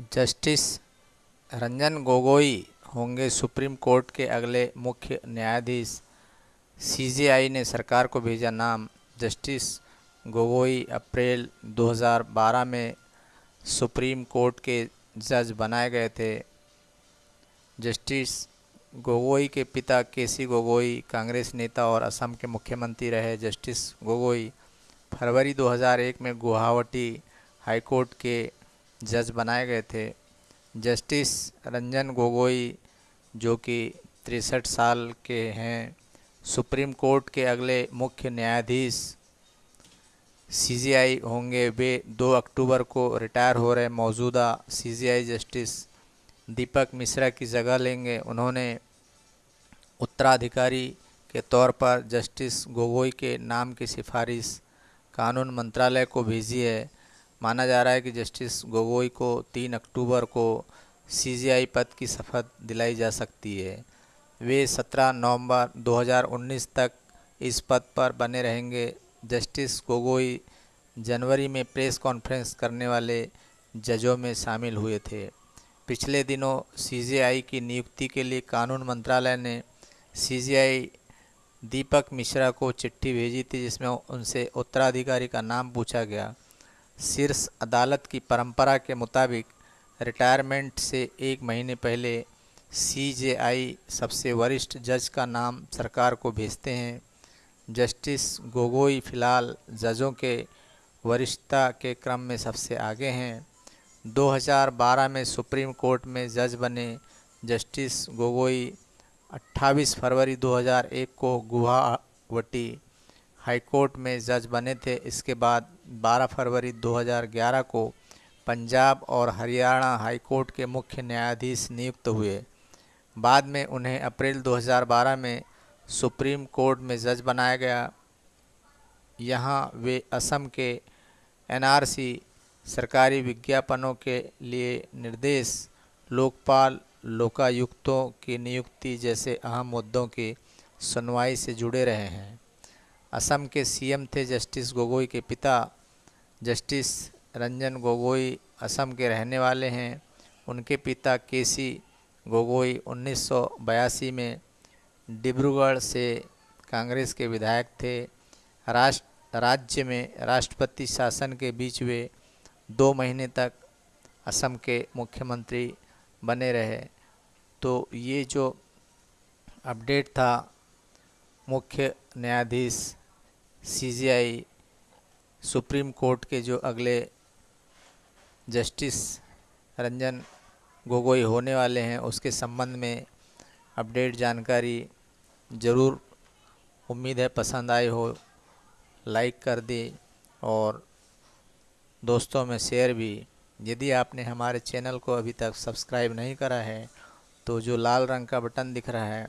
Justice Ranjan Gogoi होंगे supreme court के अगले मुख्य न्यायाधीश। सीजेआई ने सरकार को भेजा नाम। जस्टिस गोगोई अप्रैल 2012 में सुप्रीम कोर्ट के जज बनाए गए थे। जस्टिस गोगोई के पिता केसी गोगोई कांग्रेस नेता और असम के मुख्यमंत्री रहे। जस्टिस गोगोई फरवरी 2001 में गुवाहाटी हाईकोर्ट के जज बनाए गए थे। जस्टिस रंजन गोगोई, जो कि तिरसठ साल के हैं, सुप्रीम कोर्ट के अगले मुख्य न्यायाधीश सीजीआई होंगे। वे 2 अक्टूबर को रिटायर हो रहे मौजूदा सीजीआई जस्टिस दीपक मिश्रा की जगह लेंगे। उन्होंने उत्तराधिकारी के तौर पर जस्टिस गोगोई के नाम की सिफारिश कानून मंत्रालय को भेजी है। माना जा रहा है कि जस्टिस गोगोई को 3 अक्टूबर को सीजीआई पद की शपथ दिलाई जा सकती है। वे 17 नवंबर 2019 तक इस पद पर बने रहेंगे। जस्टिस गोगोई जनवरी में प्रेस कॉन्फ्रेंस करने वाले जजों में शामिल हुए थे। पिछले दिनों सीजीआई की नियुक्ति के लिए कानून मंत्रालय ने सीजीआई दीपक मिश्रा को चिट्ठी भेजी थी, जिसमें उनसे उत्तराधिकारी का नाम पूछा गया। शीर्ष अदालत की परंपरा के मुताबिक रिटायरमेंट से एक महीने पहले सीजेआई सबसे वरिष्ठ जज का नाम सरकार को भेजते हैं। जस्टिस गोगोई फ़िलहाल जजों के वरिष्ठता के क्रम में सबसे आगे हैं। 2012 में सुप्रीम कोर्ट में जज बने जस्टिस गोगोई 28 फरवरी 2001 को गुवाहाटी हाईकोर्ट में जज बने थे। इसके बाद 12 फरवरी 2011 को पंजाब और हरियाणा हाईकोर्ट के मुख्य न्यायाधीश नियुक्त हुए। बाद में उन्हें अप्रैल 2012 में सुप्रीम कोर्ट में जज बनाया गया। यहाँ वे असम के एनआरसी सरकारी विज्ञापनों के लिए निर्देश, लोकपाल, लोकायुक्तों की नियुक्ति जैसे अहम मुद्दों की सुनवाई से जुड़े रहे हैं। असम के सीएम थे जस्टिस गोगोई के पिता, जस्टिस रंजन गोगोई असम के रहने वाले हैं। उनके पिता केसी गोगोई उन्नीस सौ बयासी में डिब्रूगढ़ से कांग्रेस के विधायक थे। राष्ट्र, राज्य में राष्ट्रपति शासन के बीच वे दो महीने तक असम के मुख्यमंत्री बने रहे। तो ये जो अपडेट था, मुख्य न्यायाधीश सीजीआई सुप्रीम कोर्ट के जो अगले जस्टिस रंजन गोगोई होने वाले हैं, उसके संबंध में अपडेट जानकारी ज़रूर उम्मीद है पसंद आई हो, लाइक कर दे और दोस्तों में शेयर भी। यदि आपने हमारे चैनल को अभी तक सब्सक्राइब नहीं करा है तो जो लाल रंग का बटन दिख रहा है,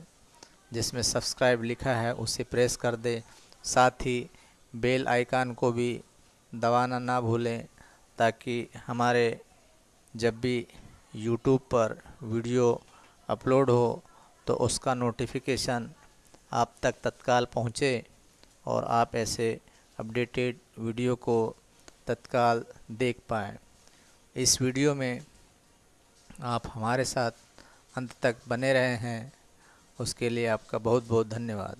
जिसमें सब्सक्राइब लिखा है, उसे प्रेस कर दे। साथ ही बेल आइकन को भी दबाना ना भूलें ताकि हमारे जब भी यूट्यूब पर वीडियो अपलोड हो तो उसका नोटिफिकेशन आप तक तत्काल पहुँचे और आप ऐसे अपडेटेड वीडियो को तत्काल देख पाएँ। इस वीडियो में आप हमारे साथ अंत तक बने रहे हैं। उसके लिए आपका बहुत बहुत धन्यवाद।